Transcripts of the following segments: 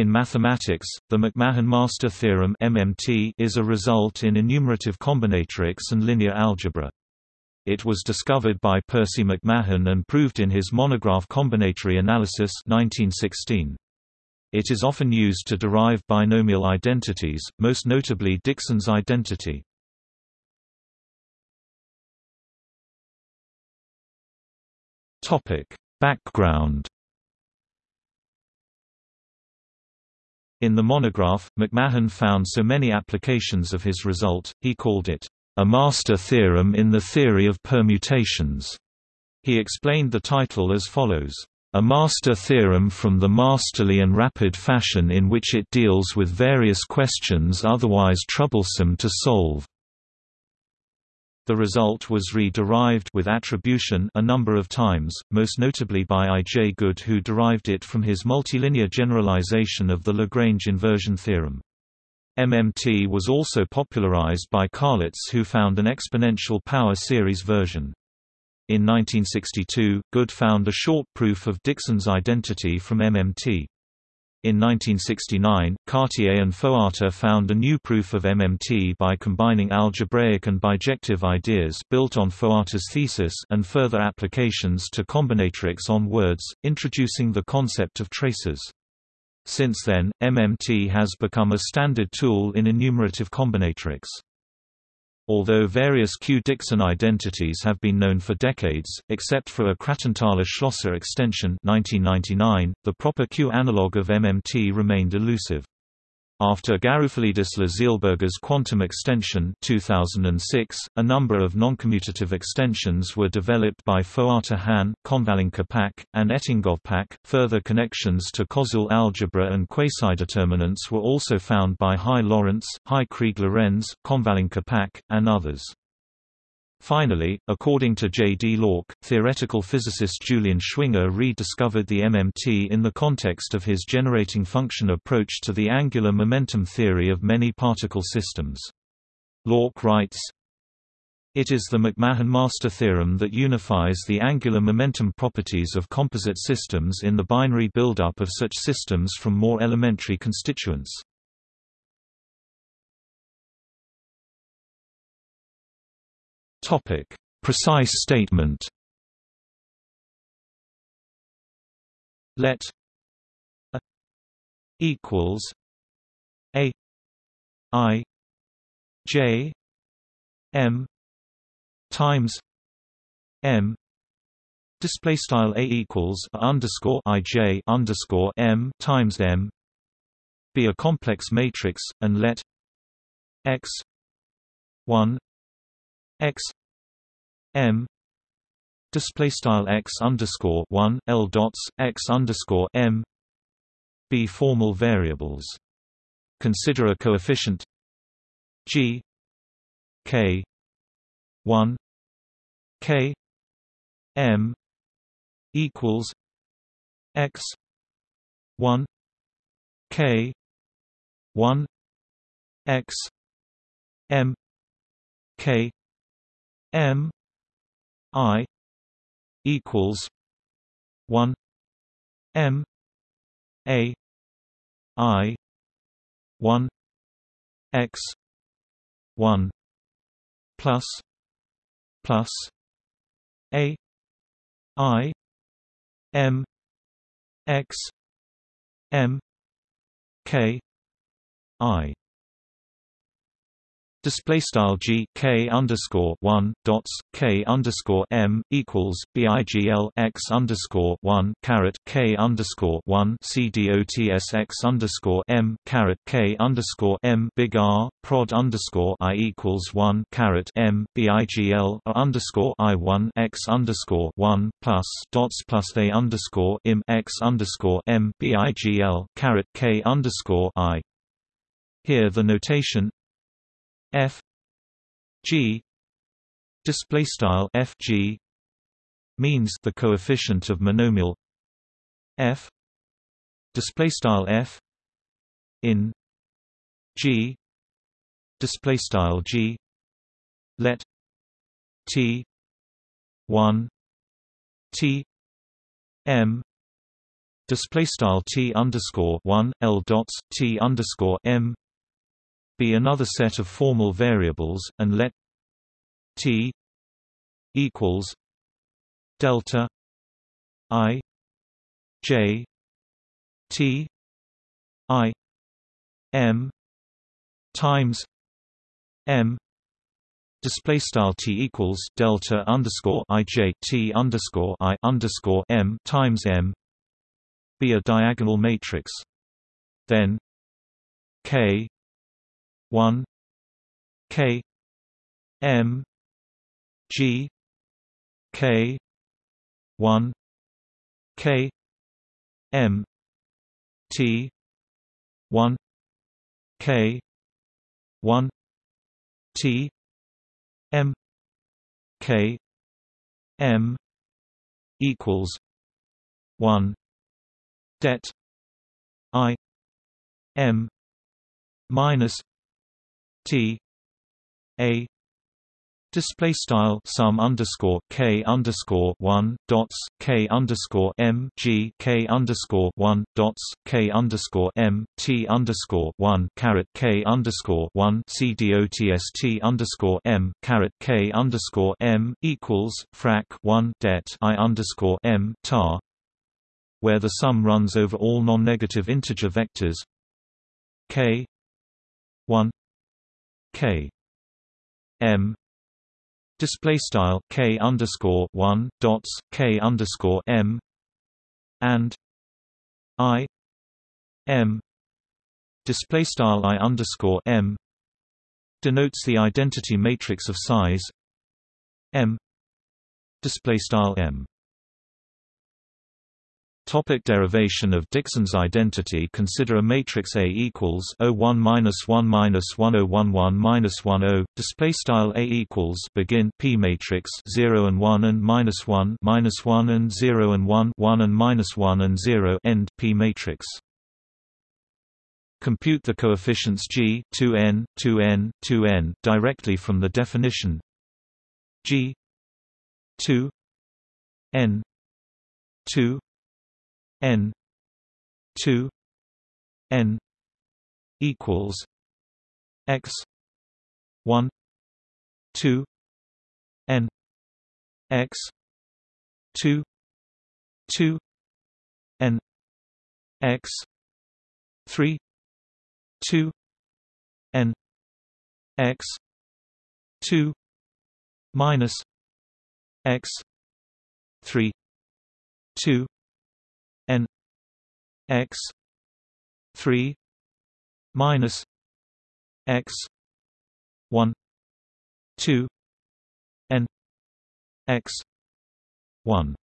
In mathematics, the MacMahon-Master theorem (MMT) is a result in enumerative combinatorics and linear algebra. It was discovered by Percy MacMahon and proved in his monograph Combinatory Analysis 1916. It is often used to derive binomial identities, most notably Dixon's identity. Topic: Background In the monograph, MacMahon found so many applications of his result, he called it, "...a master theorem in the theory of permutations." He explained the title as follows, "...a master theorem from the masterly and rapid fashion in which it deals with various questions otherwise troublesome to solve." The result was re-derived with attribution a number of times, most notably by I. J. Good who derived it from his multilinear generalization of the Lagrange inversion theorem. MMT was also popularized by Carlitz who found an exponential power series version. In 1962, Good found a short proof of Dixon's identity from MMT. In 1969, Cartier and Foata found a new proof of MMT by combining algebraic and bijective ideas built on Foata's thesis and further applications to combinatorics on words, introducing the concept of traces. Since then, MMT has become a standard tool in enumerative combinatorics. Although various Q-Dixon identities have been known for decades, except for a Krattenthaler-Schlosser extension 1999, the proper Q analog of MMT remained elusive. After Garoufalidis Zeilberger's quantum extension 2006, a number of noncommutative extensions were developed by Foata Han, Konvalinka Pak, and Etingof Pak. Further connections to Koszul algebra and quasi-determinants were also found by Hai Lorenz, Hai Kriegk Lorenz, Konvalinka Pak, and others. Finally, according to J. D. Louck, theoretical physicist Julian Schwinger rediscovered the MMT in the context of his generating function approach to the angular momentum theory of many particle systems. Louck writes, it is the MacMahon-Master theorem that unifies the angular momentum properties of composite systems in the binary buildup of such systems from more elementary constituents. Topic: Precise statement. Let a equals a i j m times m display style a equals underscore i j underscore m times m be a complex matrix and let x 1 x m display style x underscore one l dots x underscore m be formal variables. Consider a coefficient g k one k m equals x one k one x m k M I equals one M A I one X one plus plus A I M X M K I Display style g k underscore one dots k underscore m equals bigl x underscore one caret k underscore one c dots x underscore m caret k underscore m big R prod underscore i equals one caret m bigl underscore i one x underscore one plus dots plus a underscore im x underscore m bigl caret k underscore i. Here the notation f g display style f g means the coefficient of monomial f display style f in g display style g let t 1 t m display style t underscore one l dots t underscore m be another set of formal variables, and let t equals delta i j t i m times m display style t equals delta underscore i j t underscore i underscore m times m be a diagonal matrix. Then k 1 k m g k 1 k m t 1 k 1 t m k m equals 1 det i m minus T A Display style sum underscore k underscore one dots k underscore m g k underscore one dots k underscore m t underscore one caret k underscore one c dots t underscore m caret k underscore m equals frac one det i underscore m tar, where the sum runs over all non-negative integer vectors k one K. M. Display style K underscore one dots K underscore M. And I. M. Display style I underscore M. Denotes the identity matrix of size. M. Display style M Topic derivation of Dixon's identity Consider a matrix A equals 01 minus 1 minus 1011 minus 10 display style A equals begin P matrix 0 and 1 and minus 1 minus 1 and 0 and 1 1 and minus 1 and 0 end P matrix. Compute the coefficients g 2n 2n 2n directly from the definition g 2 n 2 n 2 n equals x 1 2 n x 2 2 n x 3 2 n x 2 minus x 3 2 n x 3 minus x 1 2 n x 1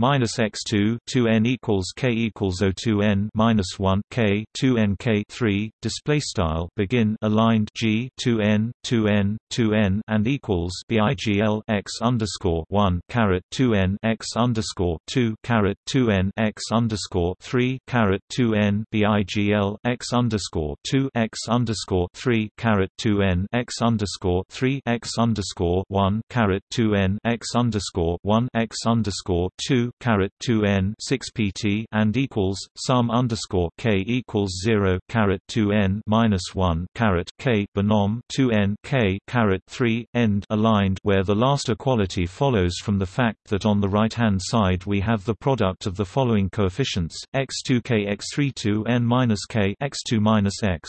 minus x2 2n equals k equals 02n minus 1 k 2n k 3 display style begin aligned g 2n 2n 2n and equals bigl x underscore 1 caret 2n x underscore 2 caret 2n x underscore 3 caret 2n bigl x underscore 2 x underscore 3 caret 2n x underscore 3 x underscore 1 caret 2n x underscore 1 x underscore 2 caret 2 n 6 pt and equals sum underscore k equals 0 caret 2 n minus 1 caret k binom 2 n k caret 3 end aligned where the last equality follows from the fact that on the right hand side we have the product of the following coefficients x2 k x3 2 n minus k x2 minus x.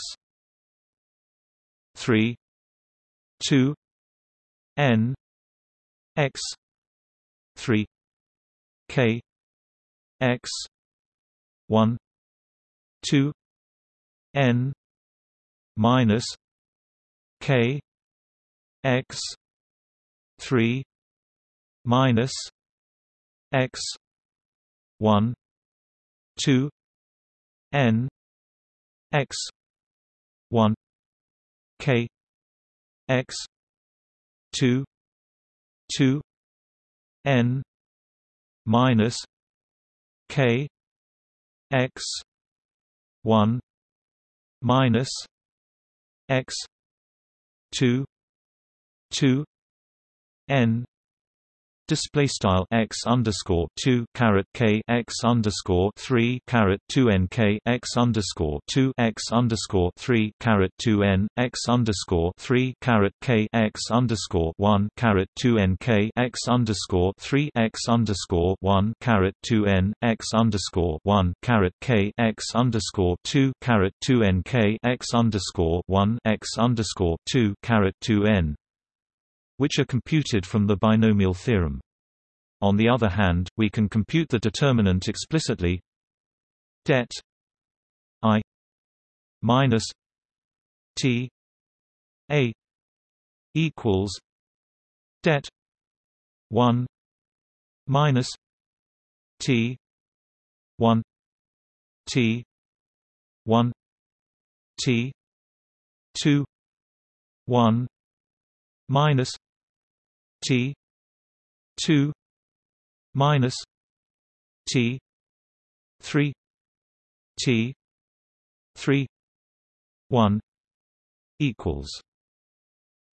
3 2 n x 3 K X one two N minus K X three minus X one two N X one K X two two N minus K X one minus X two two N display style x underscore two caret k x underscore three caret two n k x underscore two x underscore three caret two n x underscore three caret k x underscore one caret two n k x underscore three x underscore one caret two n x underscore one caret k x underscore two caret two n k x underscore one x underscore two caret two n which are computed from the binomial theorem. On the other hand, we can compute the determinant explicitly det i minus t a equals det 1 minus t 1 t 1 t 2 1 minus T two minus T three T three one equals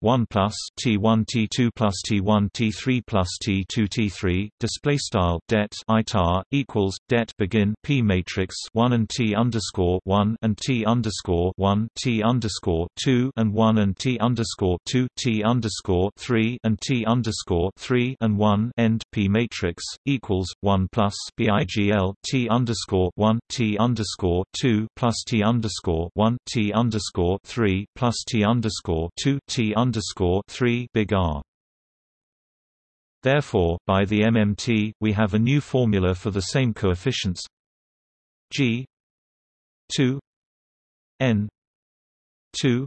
1 plus T1 T2 plus T1 T3 plus T2 T3 display style det itar equals det begin P matrix 1 and T underscore 1 and T underscore 1 T underscore 2 and 1 and T underscore 2 T underscore 3 and T underscore 3 and 1 end P matrix equals 1 plus BIGL T underscore 1 T underscore 2 plus T underscore 1 T underscore 3 plus T underscore 2 T underscore underscore three big R. Therefore, by the MMT, we have a new formula for the same coefficients G two N two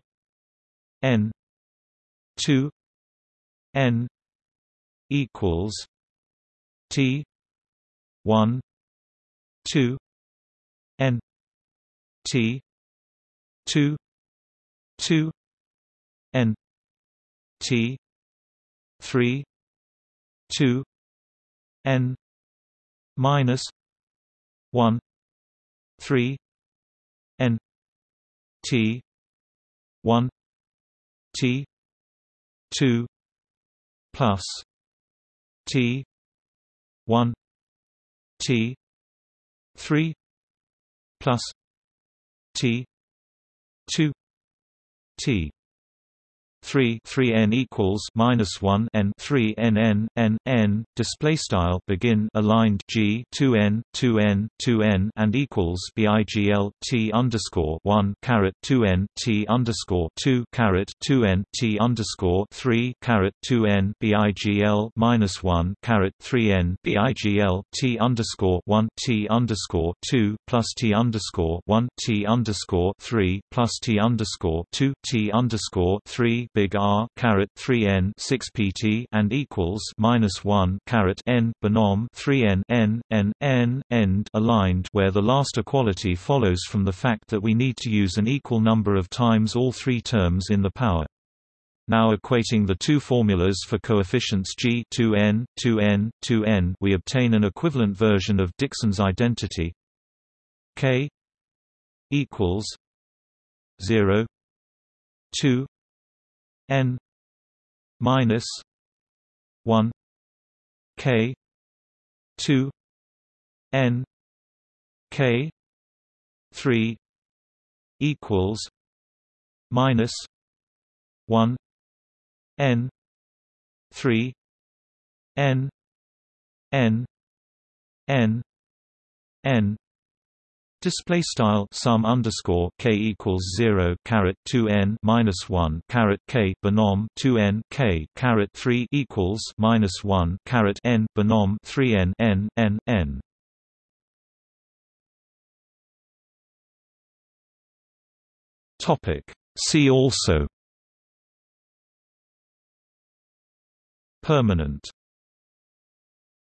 N two N equals T one two N T two two N T three two N minus one three N T one T two plus T one T three plus T two T 3 3 n equals minus 1 n 3 n n n n display style begin aligned g 2 n 2 n 2 n and equals bigl t underscore 1 caret 2 n t underscore 2 caret 2 n t underscore 3 caret 2 n bigl minus 1 caret 3 n bigl t underscore 1 t underscore 2 plus t underscore 1 t underscore 3 plus t underscore 2 t underscore 3 big R caret 3 n 6 pt and equals minus 1 caret n binom 3 n n n n end aligned where the last equality follows from the fact that we need to use an equal number of times all three terms in the power. Now equating the two formulas for coefficients g 2n, 2n, 2n we obtain an equivalent version of Dixon's identity k equals 0 2 n minus 1 k 2 n k 3 equals minus 1 n 3 n n n n Display style sum underscore k equals zero caret two n minus one caret k binom two n k caret three equals minus one caret n binom three n n n n. Topic. See also. Permanent